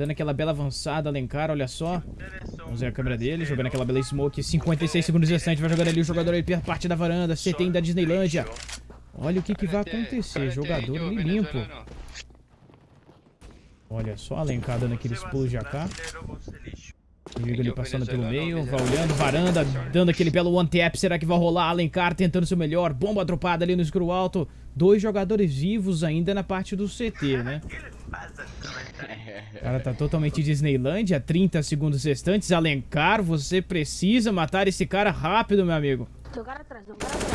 Dando aquela bela avançada, Alencar, olha só. Vamos ver a câmera dele, jogando aquela bela smoke. 56 segundos restantes, vai jogando ali o jogador ali pela parte da varanda. CT da Disneylândia. Olha o que, que vai acontecer. Jogador ali limpo. Olha só, Alencar dando aqueles pulos de AK. Inimigo ali passando pelo meio, vai olhando, varanda, dando aquele belo one tap. Será que vai rolar? Alencar tentando seu melhor. Bomba dropada ali no escuro alto. Dois jogadores vivos ainda na parte do CT, né? O cara tá totalmente Disneylândia. 30 segundos restantes. Alencar, você precisa matar esse cara rápido, meu amigo.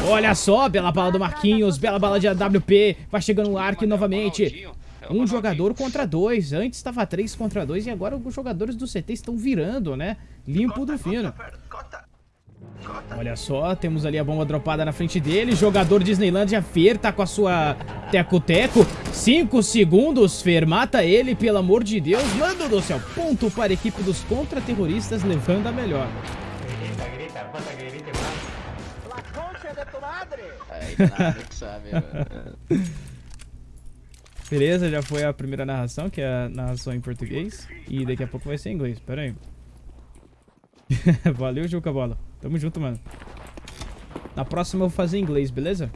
Olha só, bela bala do Marquinhos, bela bala de AWP. Vai chegando o Ark novamente. Um jogador contra dois. Antes estava três contra dois e agora os jogadores do CT estão virando, né? Limpo do fino. Olha só, temos ali a bomba dropada na frente dele. Jogador Disneylandia, Fer tá com a sua teco-teco. Cinco segundos, Fer mata ele, pelo amor de Deus. Mano do céu, ponto para a equipe dos contra-terroristas, levando a melhor. Beleza, já foi a primeira narração, que é a narração em português. E daqui a pouco vai ser em inglês, pera aí. Valeu, Juca Bola. Tamo junto, mano. Na próxima eu vou fazer inglês, beleza?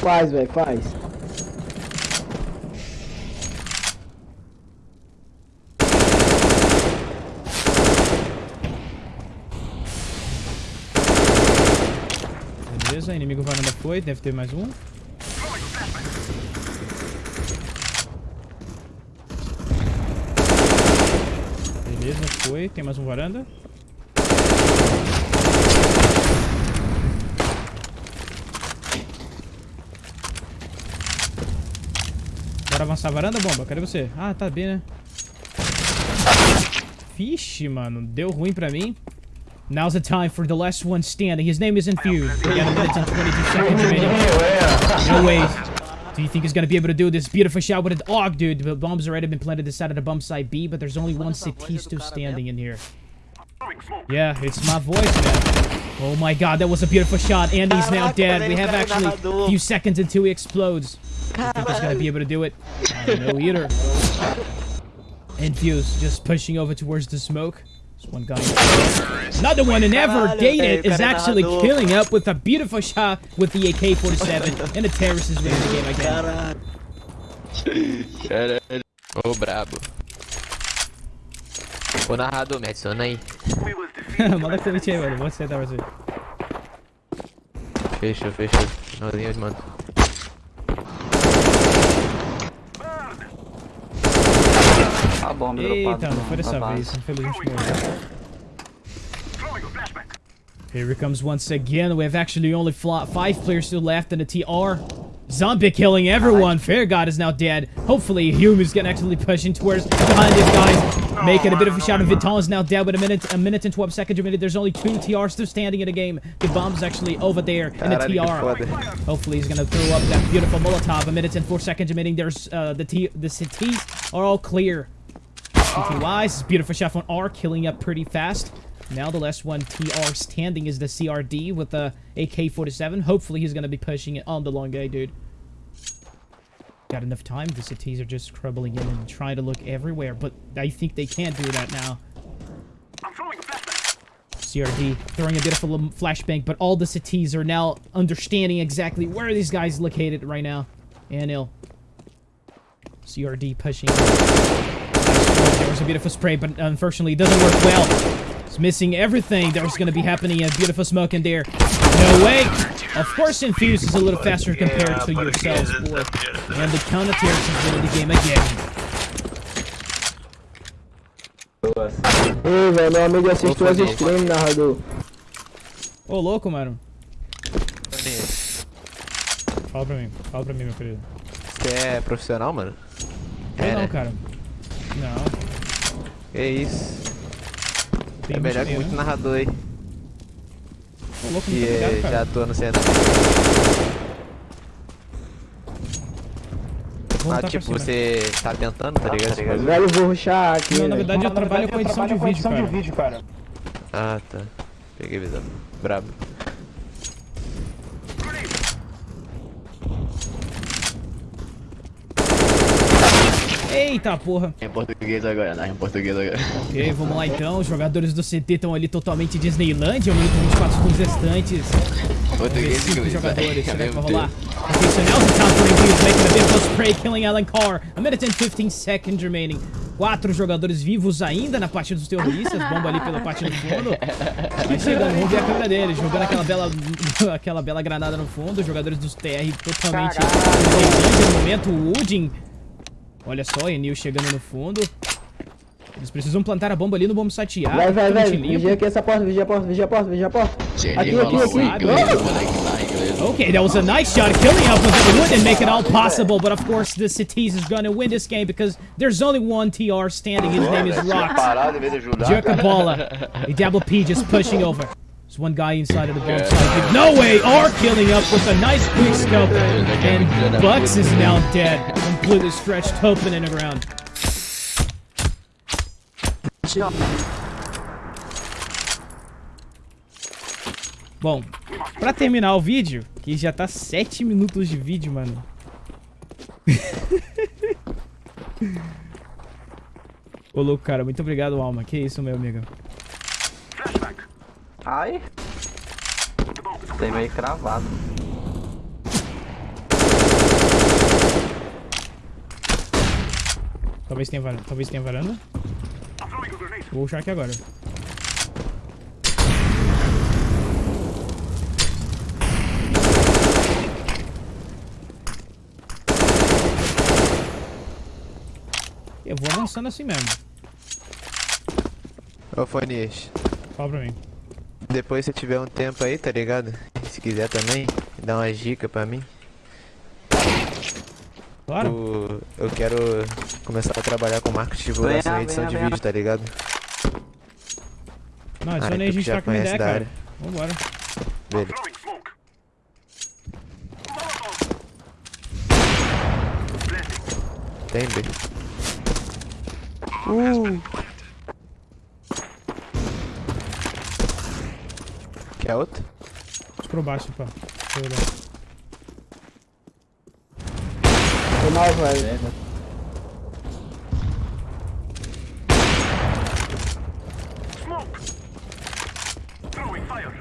Faz, velho, faz. Beleza, inimigo varanda foi, deve ter mais um. Beleza, foi. Tem mais um varanda. Bora avançar varanda, bomba? Cadê você? Ah, tá bem, né? Vixe, mano. Deu ruim pra mim. Now's the time for the last one standing. His name is Infused. We got a minute and 22 seconds remaining. No way. Do you think he's gonna be able to do this? Beautiful shot with an oh, dude. The bomb's already been planted this side of the bomb site B, but there's only one CT still standing in here. Yeah, it's my voice, man. Oh my god, that was a beautiful shot. Andy's now dead. We have actually a few seconds until he explodes. Do you think he's gonna be able to do it? I don't know either. Infuse just pushing over towards the smoke. There's one guy. Another one, and ever dated is actually killing up with a beautiful shot with the AK-47. And the terrorist is winning the game again. Caralho. Ô, brabo. Ô, narrador, me adiciona aí. Manda convite aí, mano. Vou aceitar você. Fechou, fechou. Finalzinho eu bomba Eita, não foi dessa vez. Infelizmente morreu. Here it comes once again. We have actually only five players still left in the TR. Zombie killing everyone. Fair God is now dead. Hopefully, Hume is gonna actually pushing towards behind these guys. Making a bit of a shot. And Vital is now dead with a minute, a minute and 12 seconds remaining. There's only two TRs still standing in the game. The bomb's actually over there in the TR. Hopefully, he's gonna throw up that beautiful Molotov. A minute and four seconds remaining. There's uh, the T, the cities are all clear. CTYs, ah. beautiful shot from R, killing up pretty fast. Now the last one TR standing is the CRD with the AK-47. Hopefully he's going to be pushing it on the long A, dude. Got enough time. The cities are just crumbling in and trying to look everywhere, but I think they can't do that now. CRD throwing a a flashbang, but all the cities are now understanding exactly where these guys located right now. And ill. CRD pushing. There was a beautiful spray, but unfortunately it doesn't work well. It's missing everything that was going to be happening. A beautiful smoke in there. No way. Of course, Infuse is a little faster compared to yourselves, boy. And the counter-terrorist is winning the game again. Ei, velho, meu amigo assistiu as streams, narrador. Ô, louco, mano. Fala pra mim, fala pra mim, meu querido. Você é profissional, mano? É, não, né? cara. Não. É isso. Tem é melhor que muito né? narrador aí. Tô louco, que ligado, já atua no centro. Ah, tipo, você tá tentando, tá ligado? Tá Velho, vou ruxar aqui. Não, na verdade eu trabalho com edição, de, vídeo, cara. de vídeo, cara. Ah, tá. Peguei visão. Brabo. Eita porra. Em português agora, né? Em português agora. Ok, vamos lá então. Os jogadores do CT estão ali totalmente Disneylandia. Minuto e 24 segundos restantes. Vamos ver Português e inglês. jogadores. velho, Será que vai rolar? Okay, so now's the time for reviews. Making a spray, killing Alan Carr. A minute and 15 seconds remaining. Quatro jogadores vivos ainda na parte dos terroristas. Bomba ali pela parte do fundo. Vai chegando, vamos ver a câmera dele. Jogando aquela bela, aquela bela granada no fundo. Os jogadores dos TR totalmente Disneylandia no momento. O Udin. Olha só, Enil chegando no fundo. Eles precisam plantar a bomba ali no bomb site A. Vai, vai, um vai. Vigia aqui essa porta, vigia a porta, vigia a porta, vigia a porta. Aqui, aqui, aqui. Oh! moleque, tá, inglês. Okay, that was a nice shot, killing up with the wood and make it all possible. But of course, the Cities is gonna win this game because there's only one TR standing. His name is Rox. Parado em vez de ajudar, Jerk a cara. bola. A Diablo P just pushing over. There's one guy inside of the bomb site. No way! R killing up with a nice quick scope. And Bucks is now dead. Completely stretched open in the ground. Bom, pra terminar o vídeo, que já tá 7 minutos de vídeo, mano. Ô, louco, cara, muito obrigado, Alma. Que isso, meu amigo. Ai. Tem meio cravado. Talvez tenha varanda. Talvez tenha varanda. Vou puxar aqui agora. Eu vou avançando assim mesmo. Ô, Fonias. Fala pra mim. Depois se tiver um tempo aí, tá ligado? Se quiser também, dá uma dica pra mim. Claro. O- eu quero começar a trabalhar com marketing de divulgação Venha, e edição venha, de venha. vídeo, tá ligado? Não, Ah, adiciona aí, a gente troca uma conhece ideia, cara. área. Vambora. Beleza. Tem, B. Quer outro? Por baixo, pá. Deixa eu olhar. my way. Smoke! Throwing fire!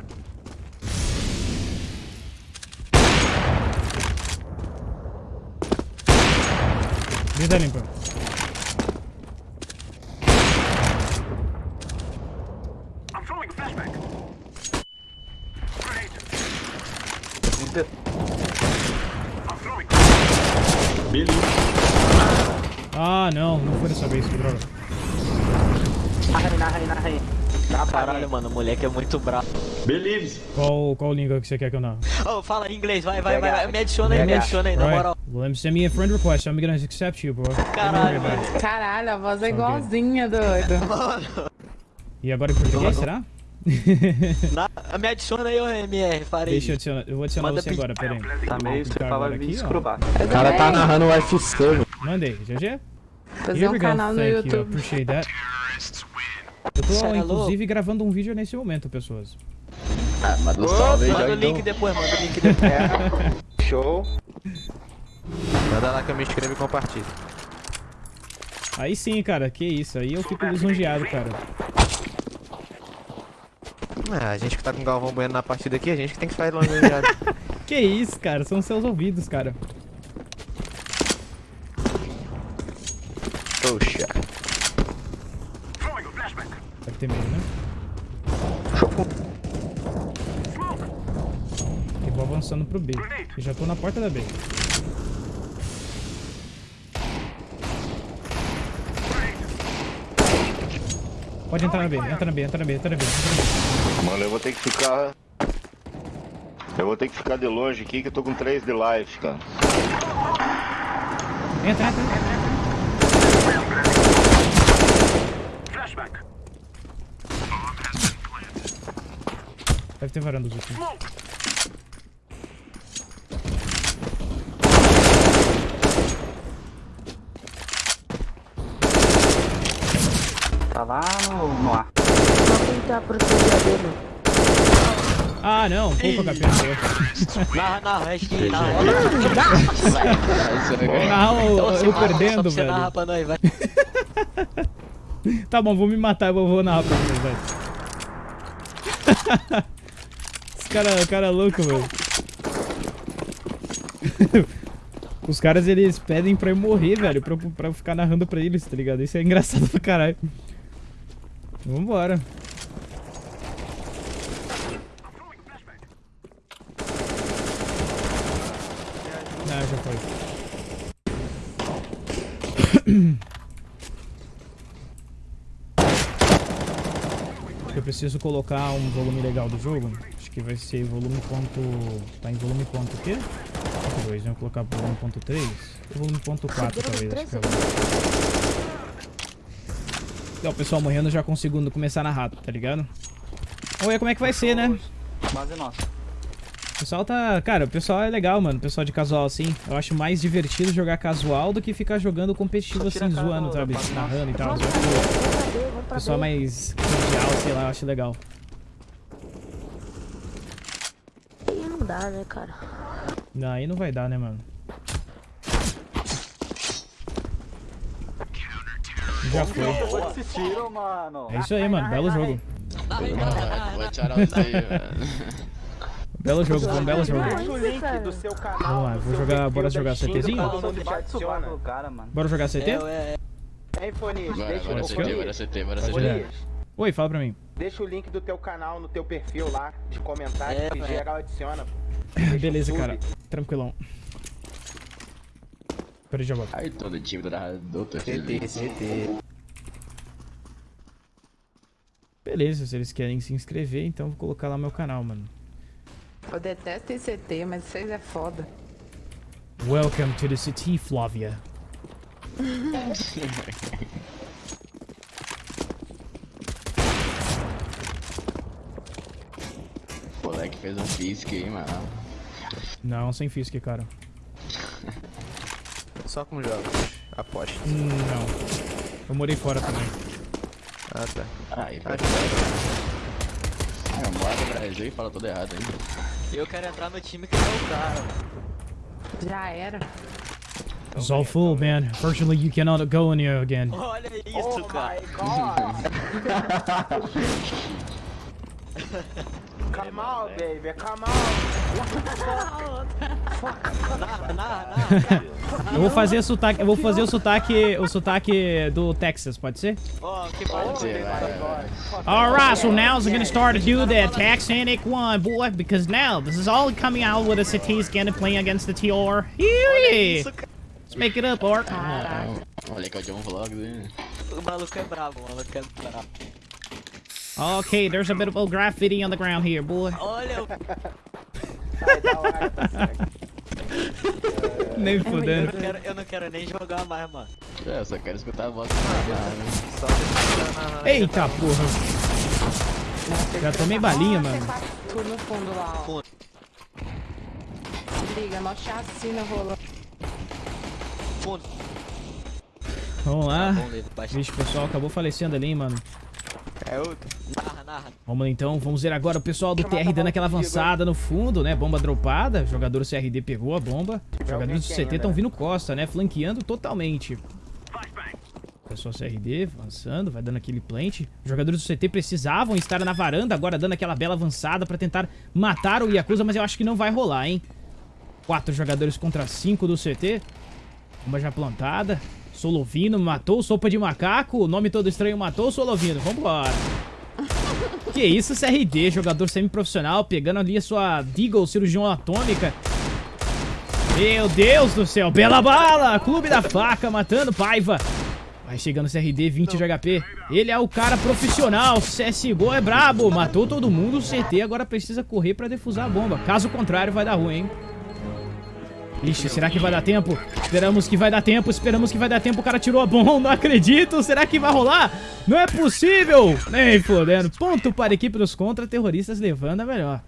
I'm throwing a flashback. Grenade. Limpa. Ah, não. Não foi dessa vez, que droga. Narrei, narrei, narrei. Caralho, mano, o moleque é muito bravo. Qual, qual língua que você quer que eu não? Ô, fala em inglês, vai, vai, vai, vai. Me adiciona aí, me adiciona aí, na moral. Well, send me a friend request. I'm gonna accept you, bro. Caralho, mano. Caralho, a voz é igualzinha, doido. E agora em português, será? Na- me adiciona aí, MR, farei. Deixa eu adicionar. Eu vou adicionar Manda você pedi- agora, peraí. Tá meio, você fala ó. escrubar. O cara tá narrando o UFC, mano. Mandei, GG? Fazer um canal no YouTube. appreciate that. Eu tô, é inclusive, gravando um vídeo nesse momento, pessoas. Ah, manda um salve aí Manda já o link então. depois, manda o link depois. Show. Manda lá que eu me inscrevo e compartilho. Aí sim, cara, que isso. Aí eu fico lisonjeado, cara. Ah, a gente que tá com o Galvão Bueno na partida aqui, a gente que tem que ficar longe já. Que isso, cara. São seus ouvidos, cara. Poxa. Deve ter medo, né? Eu vou avançando pro B. Eu já tô na porta da B. Pode entrar na B, entra na B, entra na B, entra na B. Entra na B. Mano, eu vou ter que ficar. Eu vou ter que ficar de longe aqui que eu tô com 3 de life, cara. Entra, entra, entra. Deve ter varandas aqui. Tá lá no, no ar. Vou tentar proteger dele. Ah, não. Pouco HP. Narra, narra, hashtag, narra. Não, eu, Então, eu narra, perdendo, só velho. narrar pra nós, vai. Tá bom, vou me matar, eu vou, vou narrar pra vocês, velho. Esse cara, cara é louco, velho. Os caras, eles pedem pra eu morrer, velho, pra, pra eu ficar narrando pra eles, tá ligado? Isso é engraçado pra caralho. Vambora. Ah, já foi. Eu preciso colocar um volume legal do jogo. Acho que vai ser volume ponto... Tá em volume ponto o quê? Ponto 2, né? Vou colocar volume ponto 3. Ou volume ponto 4, talvez. Acho que é o pessoal morrendo, eu já consigo começar na rata, tá ligado? Vamos ver como é que vai ser, né? Base nossa. O pessoal tá... Cara, o pessoal é legal, mano. O pessoal de casual, assim. Eu acho mais divertido jogar casual do que ficar jogando competitivo, assim, zoando, sabe? Narrando e tal. O pessoal mais cordial, sei lá, eu acho legal. Aí não dá, né, cara? Não, aí não vai dar, né, mano? Já foi. É isso aí, mano. Belo jogo. Aí. Belo jogo, foi um belo jogo. Deixa o link do seu canal. Vamos lá, vou jogar- bora jogar CTzinho? mano. Bora jogar CT? É? Bora, Deixa bora o CT, bora. CT, bora. CT. Oi, fala pra mim. Deixa o link do teu canal no teu perfil lá, de comentário, É, que geral adiciona. Beleza, cara. Tranquilão. Peraí, já volto. Ai, todo time do narrador, tô CT. CT. Beleza, se eles querem se inscrever, então vou colocar lá meu canal, mano. Eu detesto ICT, mas vocês é foda. Welcome to the city, Flavia. O moleque fez um fisque aí, mano. Não, sem fisk, cara. Só com jogos. Aposto. Hum, Não. Eu morei fora também. Ah, tá. Ai, Ah, Ah, eu moro no Brasil e fala tudo errado ainda. Eu quero entrar no time que é o cara. Já era. It's all full, man. Fortunately, you cannot go in here again. Olha Oh isso, cara. my god! come on, baby, come narra. Eu vou fazer o sotaque, eu vou fazer o sotaque, o sotaque do Texas, pode ser? Ó, que bom. Vai. Alright, so now we're gonna start to do the Texanic one, boy, because now this is all coming out with the cities gonna play against the TR. Let's make it up, Art. Caraca. Olha que é o John Vlogs, hein? O maluco é brabo, o maluco é brabo. Okay, there's a bit of graffiti on the ground here, boy. Olha o... Ai, da hora, tá certo. Nem Eu fudendo. não, quero, eu não quero nem jogar mais, mano. É, eu só quero escutar a voz na... Eita porra. Já tomei balinha, mano. Tu no fundo lá, ó. Liga, mó chacina rolando. Fundo. Vamos lá. Bastante. Vixe, o pessoal acabou falecendo ali, mano. É outro. Narra, narra. Vamos lá então, vamos ver agora o pessoal do TR dando aquela avançada no fundo, né? Bomba dropada, o jogador do CRD pegou a bomba. Os jogadores do CT estão vindo costa, né? Flanqueando totalmente. Pessoal CRD avançando, vai dando aquele plant. Os jogadores do CT precisavam estar na varanda, agora dando aquela bela avançada pra tentar matar o Yakuza, mas eu acho que não vai rolar, hein? Quatro jogadores contra cinco do CT. Bomba já plantada. Solovino matou, sopa de macaco. O nome todo estranho matou o Solovino. Vambora. Que isso, CRD, jogador semiprofissional, pegando ali a sua Deagle cirurgião atômica. Meu Deus do céu, bela bala! Clube da faca matando Paiva. Vai chegando CRD, 20 de HP. Ele é o cara profissional, CSGO é brabo. Matou todo mundo, o CT agora precisa correr pra defusar a bomba. Caso contrário, vai dar ruim, hein? Ixi, será que vai dar tempo? Esperamos que vai dar tempo, esperamos que vai dar tempo. O cara tirou a bomba, não acredito. Será que vai rolar? Não é possível! Nem fodendo. Ponto para a equipe dos contra-terroristas levando a melhor.